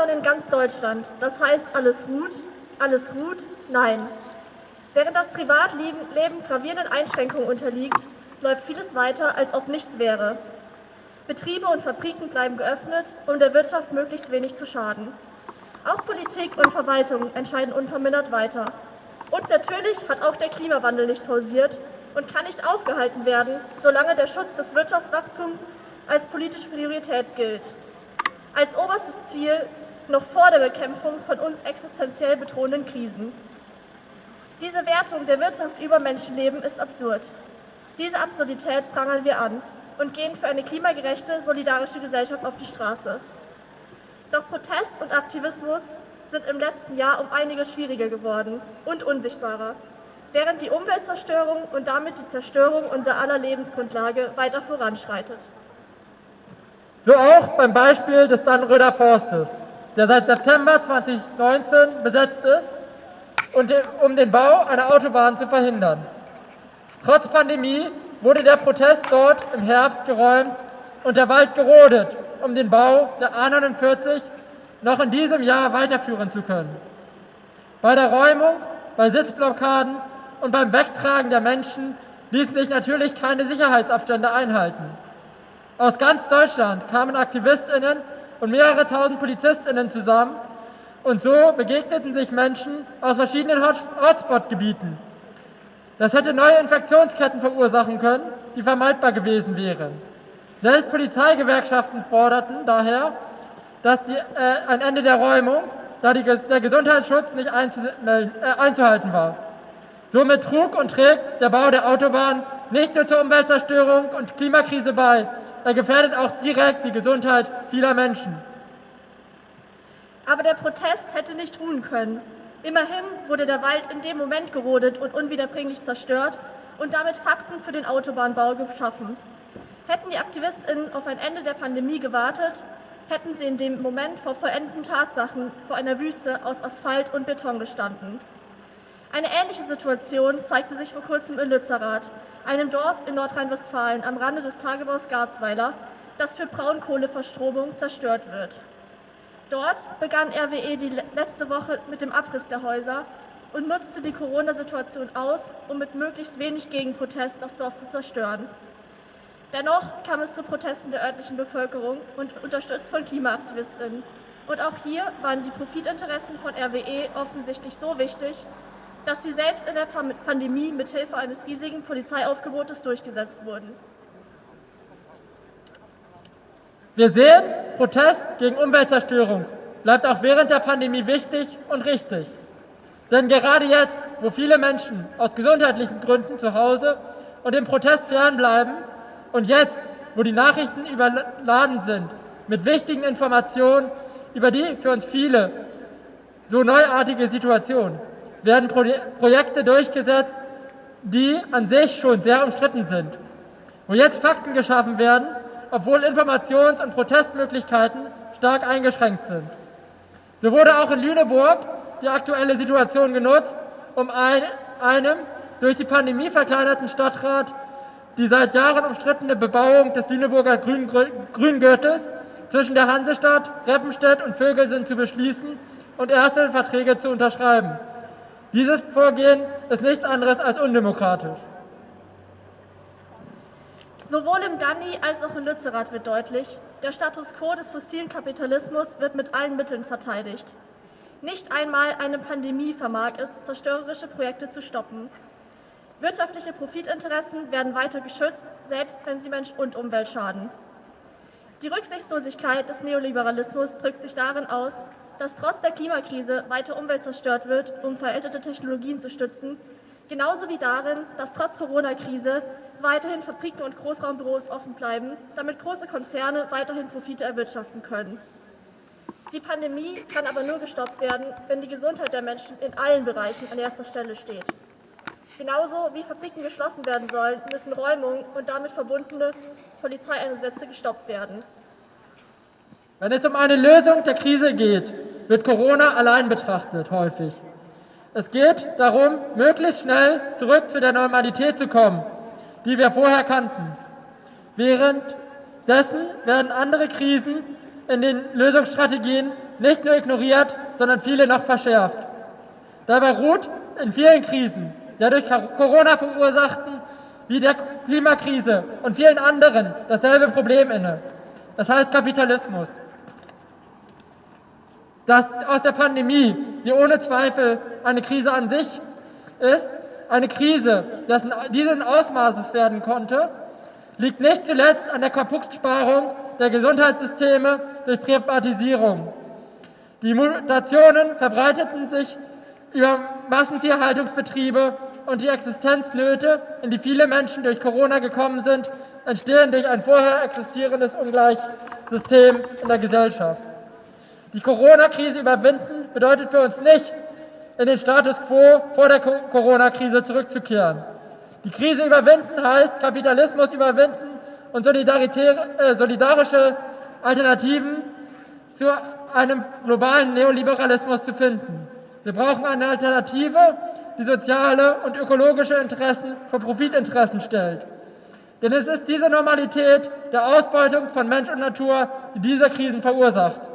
Lockdown in ganz Deutschland. Das heißt, alles ruht, alles ruht, nein. Während das Privatleben gravierenden Einschränkungen unterliegt, läuft vieles weiter, als ob nichts wäre. Betriebe und Fabriken bleiben geöffnet, um der Wirtschaft möglichst wenig zu schaden. Auch Politik und Verwaltung entscheiden unvermindert weiter. Und natürlich hat auch der Klimawandel nicht pausiert und kann nicht aufgehalten werden, solange der Schutz des Wirtschaftswachstums als politische Priorität gilt. Als oberstes Ziel noch vor der Bekämpfung von uns existenziell bedrohenden Krisen. Diese Wertung der Wirtschaft über Menschenleben ist absurd. Diese Absurdität prangern wir an und gehen für eine klimagerechte, solidarische Gesellschaft auf die Straße. Doch Protest und Aktivismus sind im letzten Jahr um einiges schwieriger geworden und unsichtbarer, während die Umweltzerstörung und damit die Zerstörung unserer aller Lebensgrundlage weiter voranschreitet. So auch beim Beispiel des Dannröder Forstes, der seit September 2019 besetzt ist, um den Bau einer Autobahn zu verhindern. Trotz Pandemie wurde der Protest dort im Herbst geräumt und der Wald gerodet, um den Bau der A49 noch in diesem Jahr weiterführen zu können. Bei der Räumung, bei Sitzblockaden und beim Wegtragen der Menschen ließen sich natürlich keine Sicherheitsabstände einhalten. Aus ganz Deutschland kamen Aktivistinnen und mehrere tausend Polizistinnen zusammen und so begegneten sich Menschen aus verschiedenen Hotspot-Gebieten. Das hätte neue Infektionsketten verursachen können, die vermeidbar gewesen wären. Selbst Polizeigewerkschaften forderten daher dass die, äh, ein Ende der Räumung, da die, der Gesundheitsschutz nicht äh, einzuhalten war. Somit trug und trägt der Bau der Autobahn nicht nur zur Umweltzerstörung und Klimakrise bei, er gefährdet auch direkt die Gesundheit vieler Menschen. Aber der Protest hätte nicht ruhen können. Immerhin wurde der Wald in dem Moment gerodet und unwiederbringlich zerstört und damit Fakten für den Autobahnbau geschaffen. Hätten die AktivistInnen auf ein Ende der Pandemie gewartet, hätten sie in dem Moment vor vollendeten Tatsachen vor einer Wüste aus Asphalt und Beton gestanden. Eine ähnliche Situation zeigte sich vor kurzem in Lützerath, einem Dorf in Nordrhein-Westfalen am Rande des Tagebaus Garzweiler, das für Braunkohleverstromung zerstört wird. Dort begann RWE die letzte Woche mit dem Abriss der Häuser und nutzte die Corona-Situation aus, um mit möglichst wenig Gegenprotest das Dorf zu zerstören. Dennoch kam es zu Protesten der örtlichen Bevölkerung und unterstützt von Klimaaktivistinnen. Und auch hier waren die Profitinteressen von RWE offensichtlich so wichtig, dass sie selbst in der Pandemie mit Hilfe eines riesigen Polizeiaufgebotes durchgesetzt wurden. Wir sehen, Protest gegen Umweltzerstörung bleibt auch während der Pandemie wichtig und richtig. Denn gerade jetzt, wo viele Menschen aus gesundheitlichen Gründen zu Hause und dem Protest fernbleiben, und jetzt, wo die Nachrichten überladen sind mit wichtigen Informationen über die für uns viele so neuartige Situation, werden Projekte durchgesetzt, die an sich schon sehr umstritten sind. Wo jetzt Fakten geschaffen werden, obwohl Informations- und Protestmöglichkeiten stark eingeschränkt sind. So wurde auch in Lüneburg die aktuelle Situation genutzt, um einem durch die Pandemie verkleinerten Stadtrat die seit Jahren umstrittene Bebauung des Lüneburger Grüngürtels zwischen der Hansestadt, Reppenstedt und Vögelsinn zu beschließen und erste Verträge zu unterschreiben. Dieses Vorgehen ist nichts anderes als undemokratisch. Sowohl im Danny als auch in Lützerath wird deutlich, der Status quo des fossilen Kapitalismus wird mit allen Mitteln verteidigt. Nicht einmal eine Pandemie vermag es, zerstörerische Projekte zu stoppen. Wirtschaftliche Profitinteressen werden weiter geschützt, selbst wenn sie Mensch und Umwelt schaden. Die Rücksichtslosigkeit des Neoliberalismus drückt sich darin aus, dass trotz der Klimakrise weiter Umwelt zerstört wird, um veraltete Technologien zu stützen, genauso wie darin, dass trotz Corona-Krise weiterhin Fabriken und Großraumbüros offen bleiben, damit große Konzerne weiterhin Profite erwirtschaften können. Die Pandemie kann aber nur gestoppt werden, wenn die Gesundheit der Menschen in allen Bereichen an erster Stelle steht. Genauso wie Fabriken geschlossen werden sollen, müssen Räumungen und damit verbundene Polizeieinsätze gestoppt werden. Wenn es um eine Lösung der Krise geht, wird Corona allein betrachtet, häufig. Es geht darum, möglichst schnell zurück zu der Normalität zu kommen, die wir vorher kannten. Währenddessen werden andere Krisen in den Lösungsstrategien nicht nur ignoriert, sondern viele noch verschärft. Dabei ruht in vielen Krisen, der durch Corona verursachten, wie der Klimakrise und vielen anderen dasselbe Problem inne. Das heißt Kapitalismus. Dass aus der Pandemie, die ohne Zweifel eine Krise an sich ist, eine Krise, dessen dieses Ausmaßes werden konnte, liegt nicht zuletzt an der Kaputtsparung der Gesundheitssysteme durch Privatisierung. Die Mutationen verbreiteten sich über Massentierhaltungsbetriebe und die Existenznöte, in die viele Menschen durch Corona gekommen sind, entstehen durch ein vorher existierendes Ungleichsystem in der Gesellschaft. Die Corona-Krise überwinden bedeutet für uns nicht, in den Status quo vor der Corona-Krise zurückzukehren. Die Krise überwinden heißt Kapitalismus überwinden und äh, solidarische Alternativen zu einem globalen Neoliberalismus zu finden. Wir brauchen eine Alternative, die soziale und ökologische Interessen vor Profitinteressen stellt. Denn es ist diese Normalität der Ausbeutung von Mensch und Natur, die diese Krisen verursacht.